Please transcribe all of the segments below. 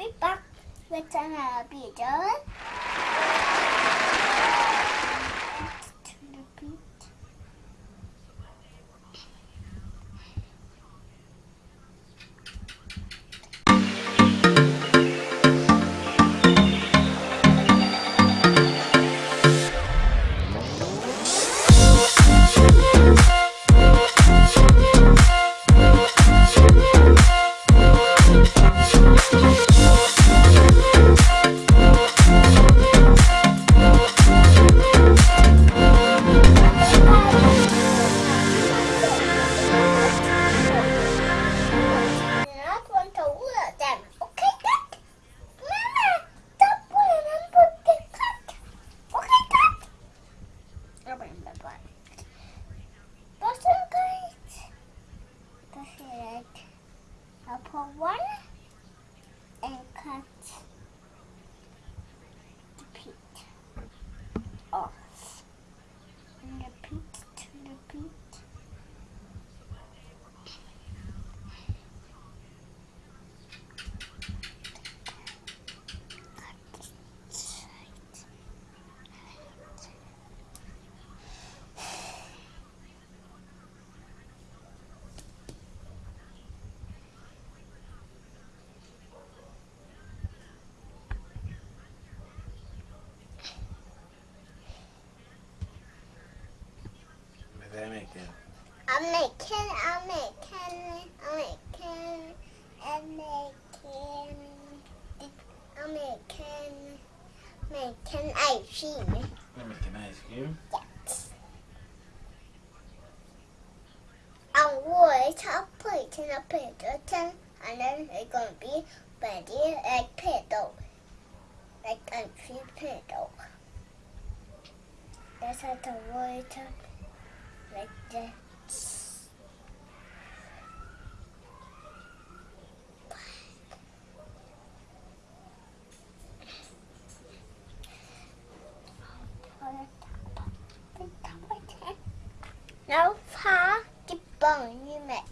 삐빡 외쳐나 비전 and cut the peat off. And the peat to the peat. Vad är det mycket? I'm making, I'm making, I'm making, I'm making, I'm making, I'm making I'm making, I'm making ice cream. Mycket ice cream. Yes. I'm going to put it in a paper and then it's going to be ready like pedo. Like ice cream pedo. That's how the water like this. Now far the bony met.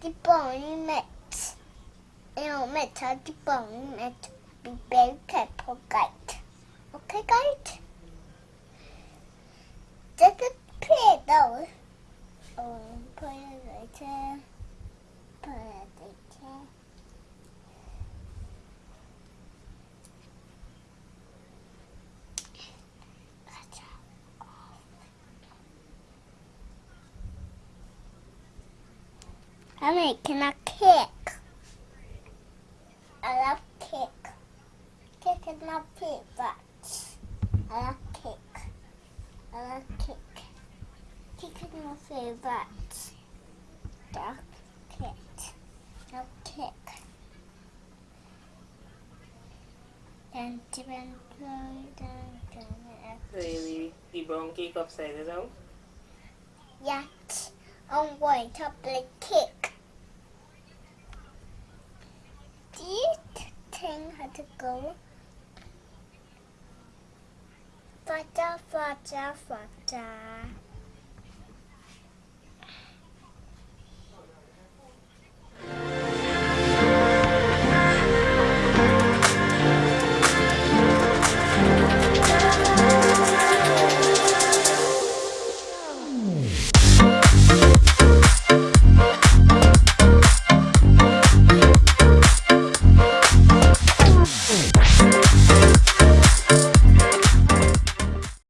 The bony met. You met the bony met. Be very careful, guide. Okay, guide? Just a Um, play though. Oh, put it right there. Put it right there. I'm making a cake. I love cake. Cake is my favorite. I love cake. I love cake. Cake my favorite. Dark cake. Love cake. Dun, dun, dun, dun, dun, dun. Så är vi the brown cake upside down. Yet, I'm going to play cake. This thing had to go. Fata, fata, fata.